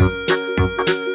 Música